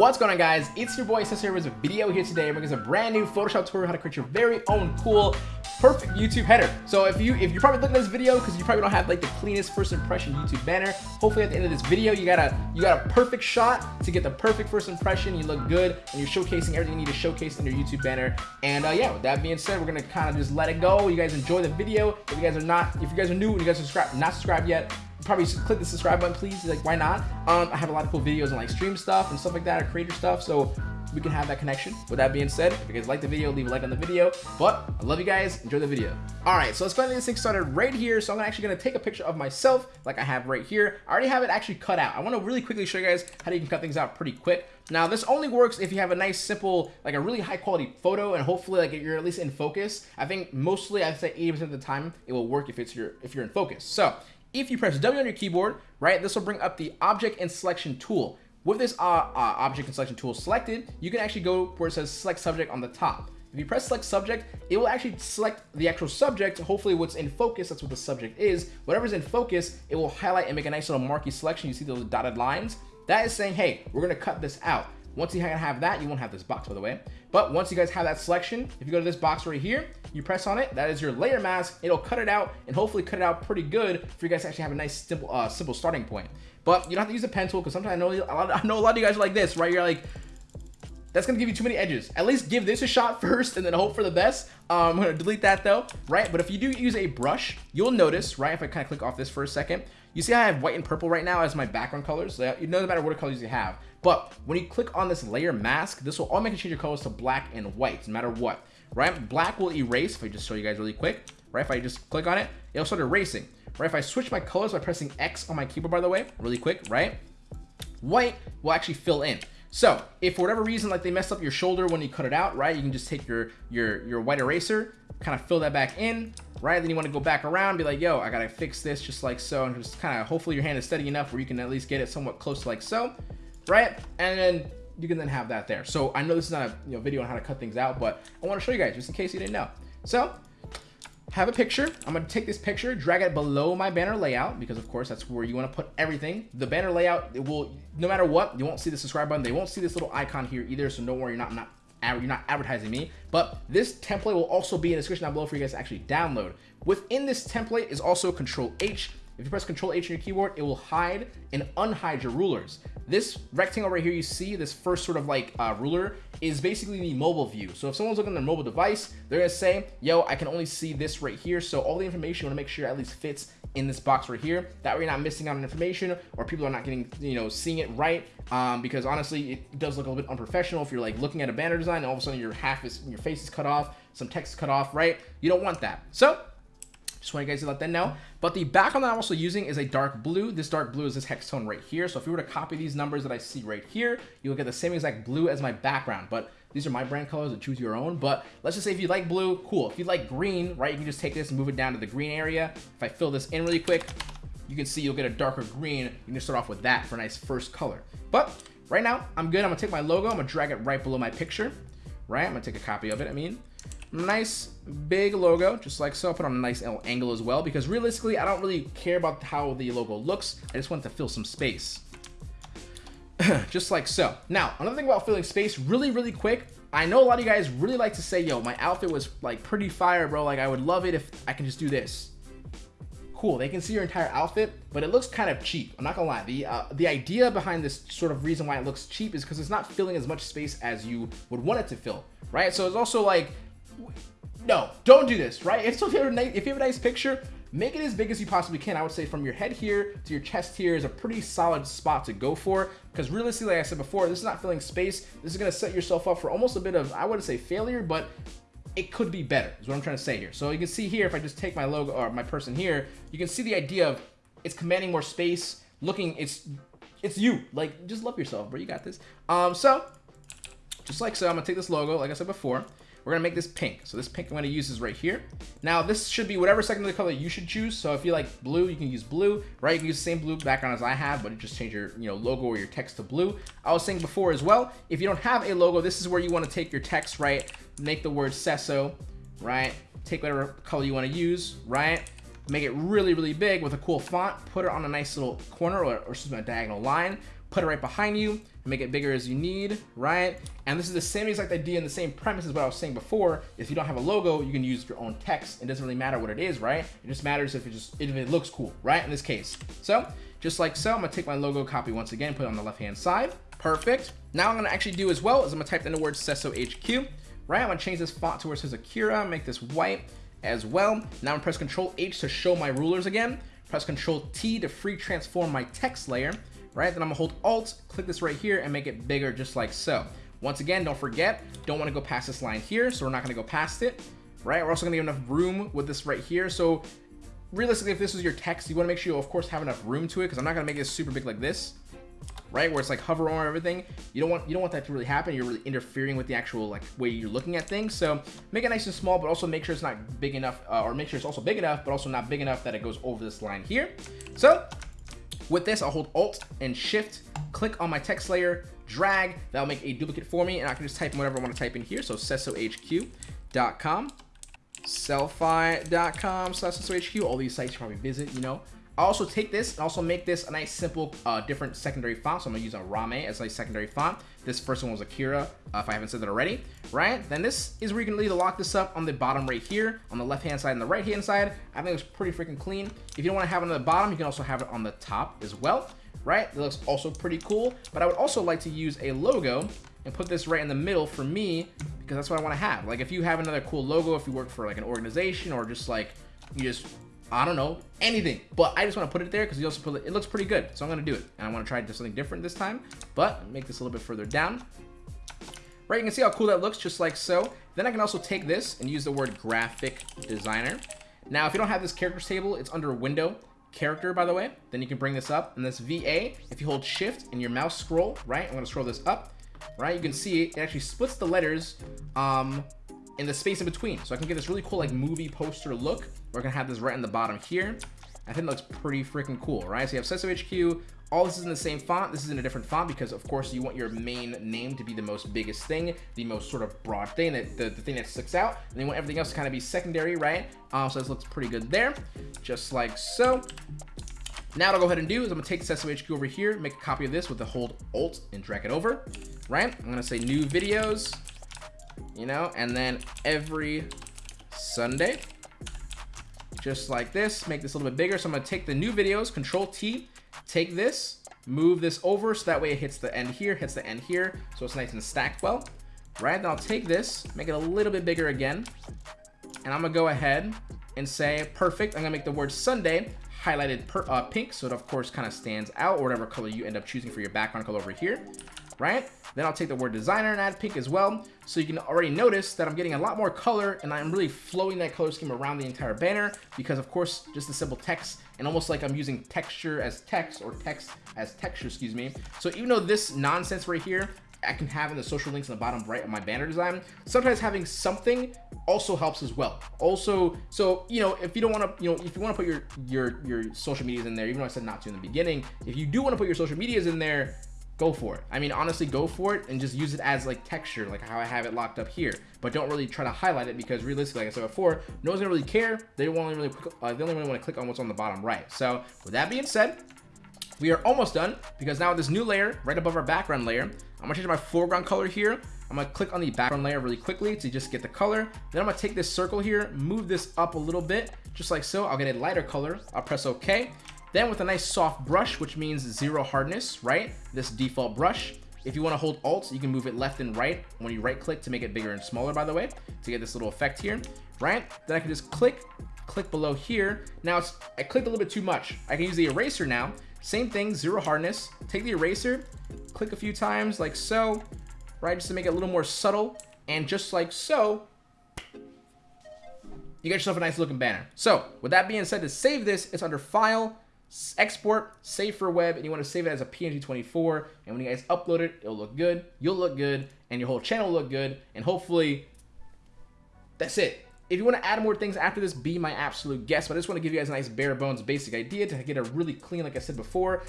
What's going on guys? It's your boy Cesar with a video here today. Going a brand new Photoshop tutorial how to create your very own cool perfect YouTube header. So if you if you're probably looking at this video because you probably don't have like the cleanest first impression YouTube banner, hopefully at the end of this video you got a you got a perfect shot to get the perfect first impression. You look good and you're showcasing everything you need to showcase in your YouTube banner. And uh, yeah, with that being said, we're gonna kind of just let it go. You guys enjoy the video. If you guys are not, if you guys are new and you guys subscribe not subscribed yet, probably click the subscribe button please like why not um i have a lot of cool videos and like stream stuff and stuff like that or creator stuff so we can have that connection. With that being said, if you guys like the video, leave a like on the video. But I love you guys. Enjoy the video. All right, so let's and get this thing started right here. So I'm actually to take a picture of myself like I have right here. I already have it actually cut out. I want to really quickly show you guys how you can cut things out pretty quick. Now, this only works if you have a nice, simple, like a really high quality photo and hopefully like you're at least in focus. I think mostly I'd say 80% of the time it will work if it's your if you're in focus. So if you press W on your keyboard, right, this will bring up the object and selection tool. With this uh, uh, object and selection tool selected, you can actually go where it says select subject on the top. If you press select subject, it will actually select the actual subject, hopefully what's in focus, that's what the subject is. Whatever's in focus, it will highlight and make a nice little marquee selection. You see those dotted lines? That is saying, hey, we're gonna cut this out. Once you have that, you won't have this box, by the way. But once you guys have that selection, if you go to this box right here, you press on it, that is your layer mask. It'll cut it out and hopefully cut it out pretty good for you guys to actually have a nice simple, uh, simple starting point. But you don't have to use a pen tool because sometimes I know, a lot, I know a lot of you guys are like this, right? You're like, that's gonna give you too many edges. At least give this a shot first and then hope for the best. Um, I'm gonna delete that though, right? But if you do use a brush, you'll notice, right? If I kind of click off this for a second, you see I have white and purple right now as my background colors. So you know no matter what colors you have. But when you click on this layer mask, this will automatically change your colors to black and white, no matter what, right? Black will erase, if I just show you guys really quick, right? If I just click on it, it'll start erasing, right? If I switch my colors by pressing X on my keyboard, by the way, really quick, right? White will actually fill in. So if for whatever reason, like they messed up your shoulder when you cut it out, right? You can just take your, your, your white eraser, kind of fill that back in, right? Then you want to go back around, be like, yo, I got to fix this just like so. And just kind of, hopefully your hand is steady enough where you can at least get it somewhat close like so right? And then you can then have that there. So I know this is not a you know, video on how to cut things out, but I want to show you guys just in case you didn't know. So have a picture. I'm going to take this picture, drag it below my banner layout because of course that's where you want to put everything. The banner layout, it will, no matter what, you won't see the subscribe button. They won't see this little icon here either. So don't worry, you're not, not you're not advertising me, but this template will also be in the description down below for you guys to actually download. Within this template is also Control H. If you press Control H on your keyboard, it will hide and unhide your rulers. This rectangle right here you see, this first sort of like uh, ruler, is basically the mobile view. So if someone's looking at their mobile device, they're gonna say, yo, I can only see this right here. So all the information you wanna make sure at least fits in this box right here. That way you're not missing out on information or people are not getting, you know, seeing it right. Um, because honestly, it does look a little bit unprofessional if you're like looking at a banner design and all of a sudden your half is, your face is cut off, some text is cut off, right? You don't want that. So just want you guys to let them know. But the background that I'm also using is a dark blue. This dark blue is this hex tone right here. So if you were to copy these numbers that I see right here, you'll get the same exact blue as my background. But these are my brand colors and choose your own. But let's just say if you like blue, cool. If you like green, right, you can just take this and move it down to the green area. If I fill this in really quick, you can see you'll get a darker green. You can start off with that for a nice first color. But right now, I'm good. I'm gonna take my logo. I'm gonna drag it right below my picture. Right, I'm gonna take a copy of it, I mean nice big logo just like so. Put on a nice little angle as well because realistically I don't really care about how the logo looks. I just want to fill some space. Just like so. Now another thing about filling space really really quick. I know a lot of you guys really like to say yo my outfit was like pretty fire bro. Like I would love it if I can just do this. Cool they can see your entire outfit but it looks kind of cheap. I'm not gonna lie. The uh, the idea behind this sort of reason why it looks cheap is because it's not filling as much space as you would want it to fill right? So it's also like no, don't do this, right? If, so if, you have a nice, if you have a nice picture, make it as big as you possibly can. I would say from your head here to your chest here is a pretty solid spot to go for because realistically, like I said before, this is not filling space. This is going to set yourself up for almost a bit of, I wouldn't say failure, but it could be better is what I'm trying to say here. So you can see here, if I just take my logo or my person here, you can see the idea of it's commanding more space, looking, it's, it's you. Like, just love yourself, bro. You got this. Um, so, just like so, I'm going to take this logo, like I said before. We're gonna make this pink. So this pink I'm gonna use is right here. Now this should be whatever secondary color you should choose. So if you like blue, you can use blue, right? You can use the same blue background as I have, but just change your you know logo or your text to blue. I was saying before as well, if you don't have a logo, this is where you wanna take your text, right? Make the word Cesso, right? Take whatever color you wanna use, right? Make it really, really big with a cool font. Put it on a nice little corner or, or excuse me, a diagonal line. Put it right behind you. Make it bigger as you need, right? And this is the same exact idea and the same premise as what I was saying before. If you don't have a logo, you can use your own text. It doesn't really matter what it is, right? It just matters if it just if it looks cool, right? In this case. So just like so, I'm gonna take my logo copy once again, put it on the left-hand side. Perfect. Now I'm gonna actually do as well is I'm gonna type in the word Cesso HQ, right? I'm gonna change this font to where it says Akira, make this white as well. Now I'm gonna press Control H to show my rulers again. Press Control T to free transform my text layer, right? Then I'm gonna hold Alt, click this right here and make it bigger just like so. Once again, don't forget, don't wanna go past this line here, so we're not gonna go past it, right? We're also gonna give enough room with this right here. So realistically, if this is your text, you want to make sure you, of course, have enough room to it because I'm not to make it super big like this, right? Where it's like hover over everything. You don't want you don't want that to really happen. You're really interfering with the actual like way you're looking at things. So make it nice and small, but also make sure it's not big enough, uh, or make sure it's also big enough, but also not big enough that it goes over this line here. So with this, I'll hold Alt and Shift, click on my text layer, drag. That'll make a duplicate for me, and I can just type in whatever I want to type in here. So CessoHQ.com sellfy.com slash. All these sites you probably visit, you know. I also take this and also make this a nice simple uh, different secondary font. So I'm gonna use a Rame as a secondary font. This first one was Akira, uh, if I haven't said that already, right? Then this is where you can either lock this up on the bottom right here, on the left-hand side and the right-hand side. I think it's pretty freaking clean. If you don't wanna have it on the bottom, you can also have it on the top as well, right? It looks also pretty cool, but I would also like to use a logo and put this right in the middle for me because that's what I want to have. Like if you have another cool logo, if you work for like an organization or just like you just I don't know anything, but I just want to put it there because you also put it. It looks pretty good, so I'm gonna do it. And I want to try to something different this time, but make this a little bit further down. Right, you can see how cool that looks, just like so. Then I can also take this and use the word graphic designer. Now, if you don't have this characters table, it's under window character, by the way. Then you can bring this up, and this VA, if you hold shift and your mouse scroll, right, I'm gonna scroll this up, right? You can see it actually splits the letters um, in the space in between. So I can get this really cool like movie poster look. We're gonna have this right in the bottom here. I think that looks pretty freaking cool, right? So you have Cesso HQ, all this is in the same font. This is in a different font because of course you want your main name to be the most biggest thing, the most sort of broad thing, that the, the thing that sticks out. And you want everything else to kind of be secondary, right? Um, so this looks pretty good there, just like so. Now what I'll go ahead and do is I'm gonna take the Cesso HQ over here, make a copy of this with the hold Alt and drag it over, right? I'm gonna say new videos, you know, and then every Sunday, just like this, make this a little bit bigger. So I'm gonna take the new videos, Control T, take this, move this over so that way it hits the end here, hits the end here, so it's nice and stacked well, right? Then I'll take this, make it a little bit bigger again, and I'm gonna go ahead and say, perfect, I'm gonna make the word Sunday highlighted per, uh, pink, so it of course kind of stands out, or whatever color you end up choosing for your background color over here, right? Then I'll take the word designer and add pink as well. So you can already notice that I'm getting a lot more color and I'm really flowing that color scheme around the entire banner because of course, just the simple text and almost like I'm using texture as text or text as texture, excuse me. So even though this nonsense right here, I can have in the social links in the bottom right of my banner design. Sometimes having something also helps as well. Also, so you know, if you don't want to, you know, if you want to put your your your social medias in there, even though I said not to in the beginning, if you do want to put your social medias in there, go for it. I mean, honestly, go for it and just use it as like texture, like how I have it locked up here. But don't really try to highlight it because realistically, like I said before, no one's gonna really care. They only really, uh, they only really want to click on what's on the bottom right. So with that being said, we are almost done because now with this new layer right above our background layer, I'm gonna change my foreground color here. I'm gonna click on the background layer really quickly to just get the color. Then I'm gonna take this circle here, move this up a little bit, just like so. I'll get a lighter color. I'll press OK. Then with a nice soft brush, which means zero hardness, right? This default brush. If you want to hold Alt, you can move it left and right when you right click to make it bigger and smaller, by the way, to get this little effect here, right? Then I can just click, click below here. Now it's, I clicked a little bit too much. I can use the eraser now. Same thing, zero hardness. Take the eraser, click a few times like so, right? Just to make it a little more subtle. And just like so, you get yourself a nice looking banner. So with that being said, to save this, it's under File, export, save for web, and you want to save it as a PNG24. And when you guys upload it, it'll look good, you'll look good, and your whole channel will look good. And hopefully, that's it. If you want to add more things after this, be my absolute guest. But I just want to give you guys a nice bare bones basic idea to get a really clean, like I said before,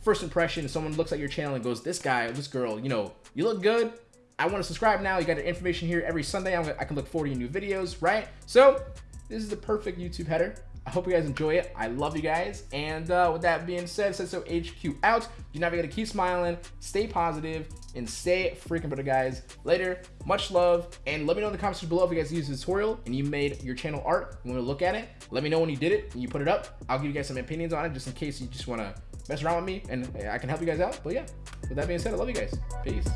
first impression. Someone looks at your channel and goes, this guy, this girl, you know, you look good. I want to subscribe now. You got the information here every Sunday. I can look forward to new videos, right? So this is the perfect YouTube header I hope you guys enjoy it. I love you guys. And uh, with that being said, Cesso HQ out. You navigate to keep smiling, stay positive, and stay freaking better, guys. Later, much love, and let me know in the comments below if you guys used the tutorial and you made your channel art. You want to look at it? Let me know when you did it and you put it up. I'll give you guys some opinions on it just in case you just want to mess around with me and I can help you guys out. But yeah, with that being said, I love you guys. Peace.